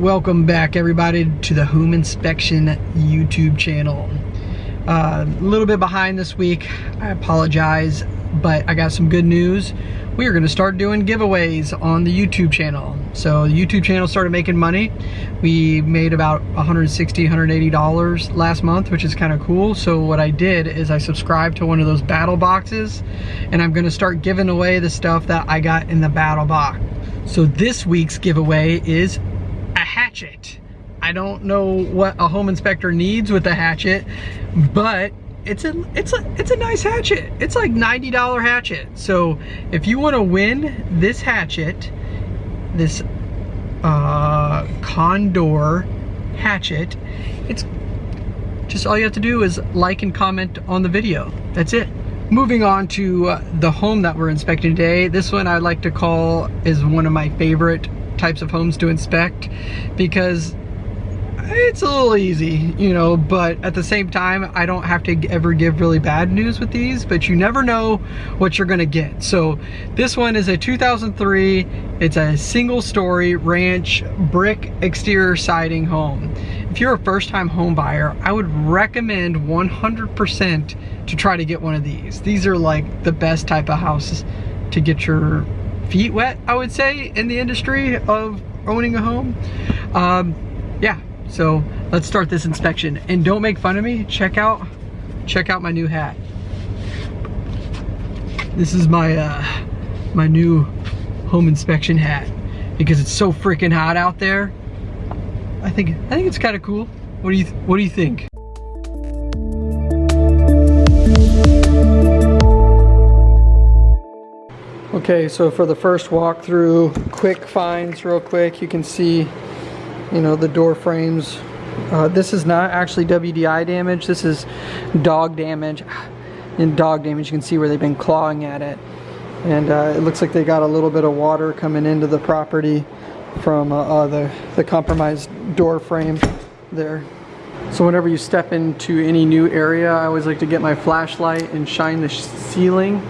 welcome back everybody to the Home Inspection YouTube channel. Uh, a little bit behind this week, I apologize, but I got some good news. We are gonna start doing giveaways on the YouTube channel. So the YouTube channel started making money. We made about 160, 180 dollars last month, which is kind of cool. So what I did is I subscribed to one of those battle boxes and I'm gonna start giving away the stuff that I got in the battle box. So this week's giveaway is a hatchet. I don't know what a home inspector needs with a hatchet, but it's a it's a it's a nice hatchet. It's like $90 hatchet. So if you want to win this hatchet, this uh, Condor hatchet, it's just all you have to do is like and comment on the video. That's it. Moving on to uh, the home that we're inspecting today. This one I like to call is one of my favorite types of homes to inspect because it's a little easy, you know, but at the same time, I don't have to ever give really bad news with these, but you never know what you're gonna get. So this one is a 2003, it's a single story ranch brick exterior siding home. If you're a first time home buyer, I would recommend 100% to try to get one of these. These are like the best type of houses to get your feet wet, I would say, in the industry of owning a home. Um, yeah, so let's start this inspection. And don't make fun of me, check out, check out my new hat. This is my, uh, my new home inspection hat because it's so freaking hot out there. I think, I think it's kind of cool. What do you, what do you think? Okay, so for the first walkthrough, quick finds real quick, you can see you know, the door frames. Uh, this is not actually WDI damage, this is dog damage. In dog damage, you can see where they've been clawing at it. And uh, it looks like they got a little bit of water coming into the property from uh, uh the, the compromised door frame there. So whenever you step into any new area, I always like to get my flashlight and shine the ceiling.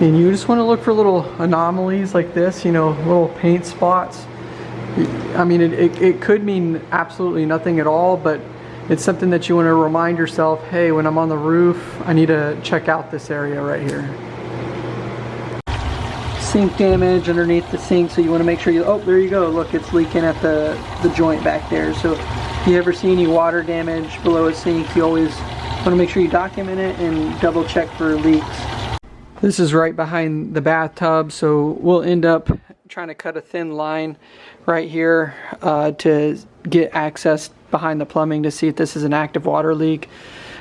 And you just want to look for little anomalies like this, you know, little paint spots I mean, it, it, it, could mean absolutely nothing at all, but it's something that you want to remind yourself, hey, when I'm on the roof, I need to check out this area right here. Sink damage underneath the sink, so you want to make sure you, oh, there you go, look, it's leaking at the, the joint back there. So if you ever see any water damage below a sink, you always want to make sure you document it and double check for leaks. This is right behind the bathtub, so we'll end up trying to cut a thin line right here uh, to get access behind the plumbing to see if this is an active water leak.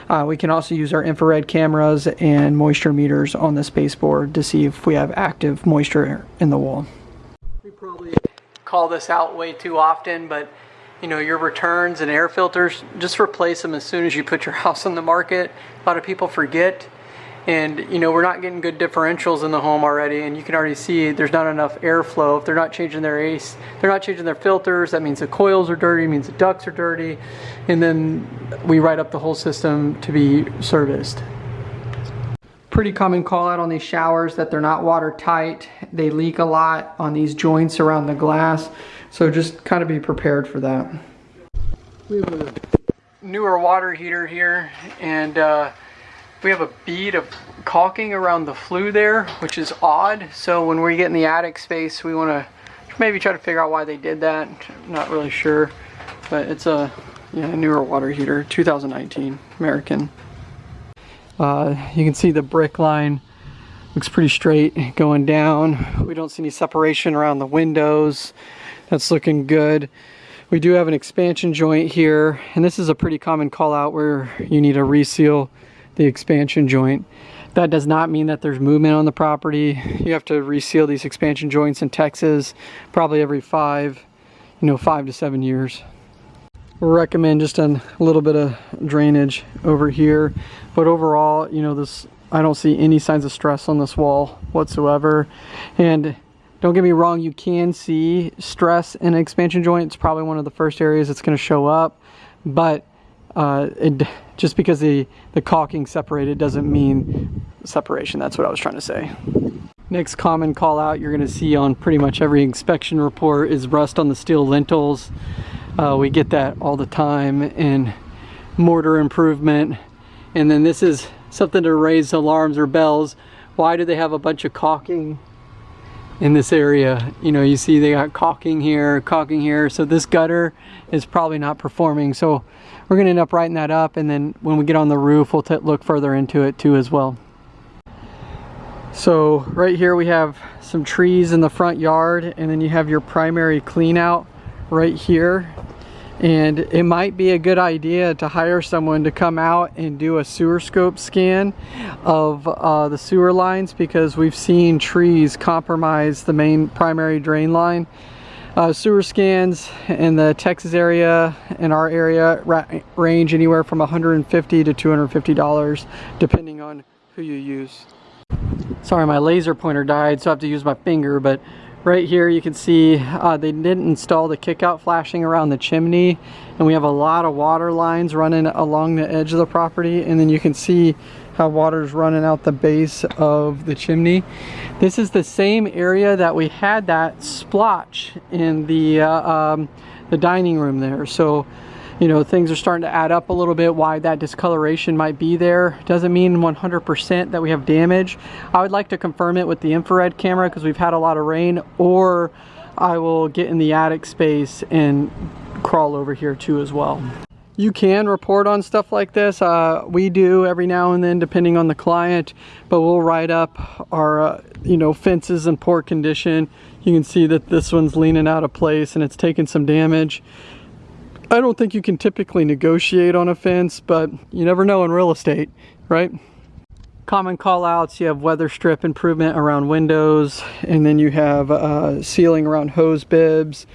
Uh, we can also use our infrared cameras and moisture meters on the baseboard to see if we have active moisture in the wall. We probably call this out way too often, but you know, your returns and air filters, just replace them as soon as you put your house on the market. A lot of people forget and you know we're not getting good differentials in the home already and you can already see there's not enough airflow. If they're not changing their ace they're not changing their filters that means the coils are dirty means the ducts are dirty and then we write up the whole system to be serviced. Pretty common call out on these showers that they're not watertight. They leak a lot on these joints around the glass so just kind of be prepared for that. We have a newer water heater here and uh, we have a bead of caulking around the flue there, which is odd. So when we get in the attic space, we want to maybe try to figure out why they did that. I'm not really sure, but it's a newer water heater, 2019 American. Uh, you can see the brick line looks pretty straight going down. We don't see any separation around the windows. That's looking good. We do have an expansion joint here, and this is a pretty common call out where you need a reseal the expansion joint. That does not mean that there's movement on the property. You have to reseal these expansion joints in Texas probably every five, you know, five to seven years. Recommend just a little bit of drainage over here. But overall, you know, this I don't see any signs of stress on this wall whatsoever. And don't get me wrong, you can see stress in an expansion joint. It's probably one of the first areas that's going to show up. But uh, it, just because the, the caulking separated doesn't mean separation. That's what I was trying to say. Next common call out you're going to see on pretty much every inspection report is rust on the steel lintels. Uh, we get that all the time in mortar improvement. And then this is something to raise alarms or bells. Why do they have a bunch of caulking in this area? You know, you see they got caulking here, caulking here. So this gutter is probably not performing. So we're gonna end up writing that up. And then when we get on the roof, we'll look further into it too as well. So right here we have some trees in the front yard and then you have your primary clean out right here and it might be a good idea to hire someone to come out and do a sewer scope scan of uh, the sewer lines because we've seen trees compromise the main primary drain line. Uh, sewer scans in the Texas area in our area range anywhere from 150 to 250 dollars depending on who you use. Sorry my laser pointer died so I have to use my finger but right here you can see uh, they didn't install the kickout flashing around the chimney and we have a lot of water lines running along the edge of the property and then you can see how water's running out the base of the chimney. This is the same area that we had that splotch in the uh, um, the dining room there. So you know, things are starting to add up a little bit why that discoloration might be there. Doesn't mean 100% that we have damage. I would like to confirm it with the infrared camera because we've had a lot of rain or I will get in the attic space and crawl over here too as well. You can report on stuff like this. Uh, we do every now and then depending on the client, but we'll write up our, uh, you know, fences in poor condition. You can see that this one's leaning out of place and it's taking some damage. I don't think you can typically negotiate on a fence, but you never know in real estate, right? Common call outs, you have weather strip improvement around windows, and then you have uh, sealing around hose bibs.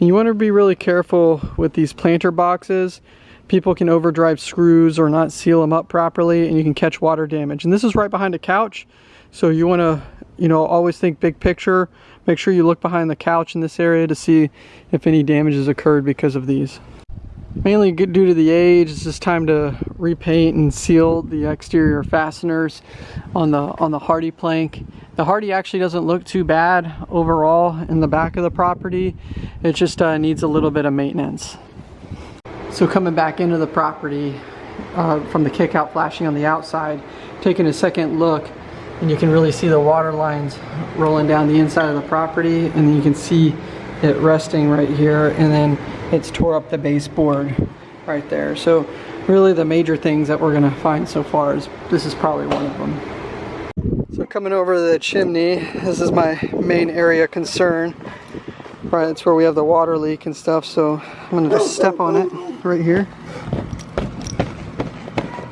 And you want to be really careful with these planter boxes. People can overdrive screws or not seal them up properly, and you can catch water damage. And this is right behind a couch, so you want to, you know, always think big picture. Make sure you look behind the couch in this area to see if any damage has occurred because of these mainly good due to the age it's just time to repaint and seal the exterior fasteners on the on the HardiePlank. The Hardie actually doesn't look too bad overall in the back of the property it just uh, needs a little bit of maintenance. So coming back into the property uh, from the kick out flashing on the outside taking a second look and you can really see the water lines rolling down the inside of the property and then you can see it resting right here and then it's tore up the baseboard right there. So really the major things that we're gonna find so far is this is probably one of them. So coming over the chimney, this is my main area concern. Right, it's where we have the water leak and stuff, so I'm gonna just step on it right here.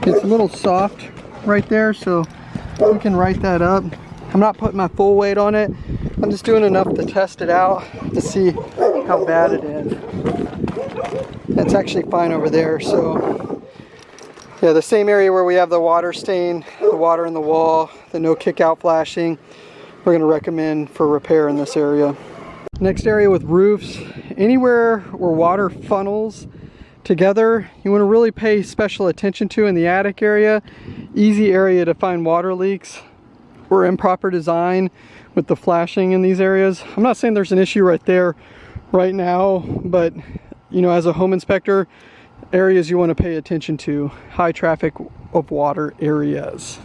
It's a little soft right there, so we can write that up. I'm not putting my full weight on it. I'm just doing enough to test it out to see how bad it is. It's actually fine over there, so yeah, the same area where we have the water stain, the water in the wall, the no kick out flashing, we're gonna recommend for repair in this area. Next area with roofs, anywhere where water funnels together, you wanna really pay special attention to in the attic area. Easy area to find water leaks or improper design with the flashing in these areas. I'm not saying there's an issue right there right now, but you know, as a home inspector, areas you want to pay attention to, high traffic of water areas.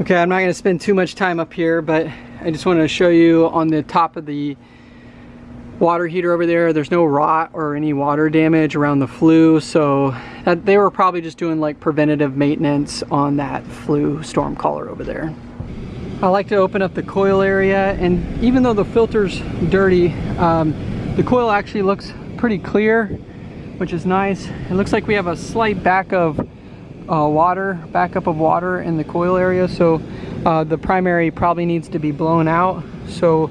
Okay, I'm not going to spend too much time up here, but I just wanted to show you on the top of the water heater over there, there's no rot or any water damage around the flue, so that, they were probably just doing like preventative maintenance on that flue storm collar over there. I like to open up the coil area and even though the filter's dirty, um, the coil actually looks pretty clear, which is nice. It looks like we have a slight back of uh, water, backup of water in the coil area, so uh, the primary probably needs to be blown out. So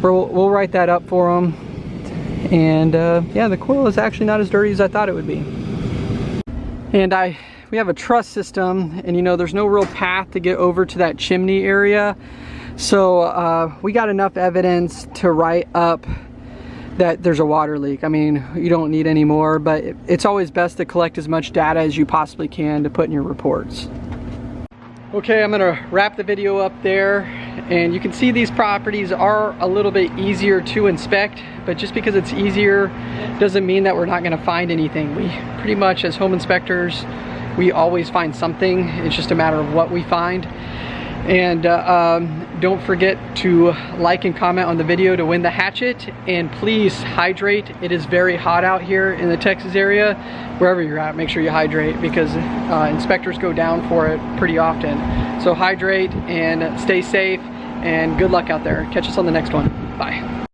we'll, we'll write that up for them. And uh, yeah, the coil is actually not as dirty as I thought it would be. And I we have a truss system and you know there's no real path to get over to that chimney area so uh, we got enough evidence to write up that there's a water leak. I mean, you don't need any more, but it's always best to collect as much data as you possibly can to put in your reports. Okay, I'm gonna wrap the video up there And you can see these properties are a little bit easier to inspect, but just because it's easier doesn't mean that we're not gonna find anything. We pretty much, as home inspectors, we always find something. It's just a matter of what we find. And uh, um, don't forget to like and comment on the video to win the hatchet. And please hydrate. It is very hot out here in the Texas area. Wherever you're at, make sure you hydrate because uh, inspectors go down for it pretty often. So hydrate and stay safe and good luck out there. Catch us on the next one. Bye.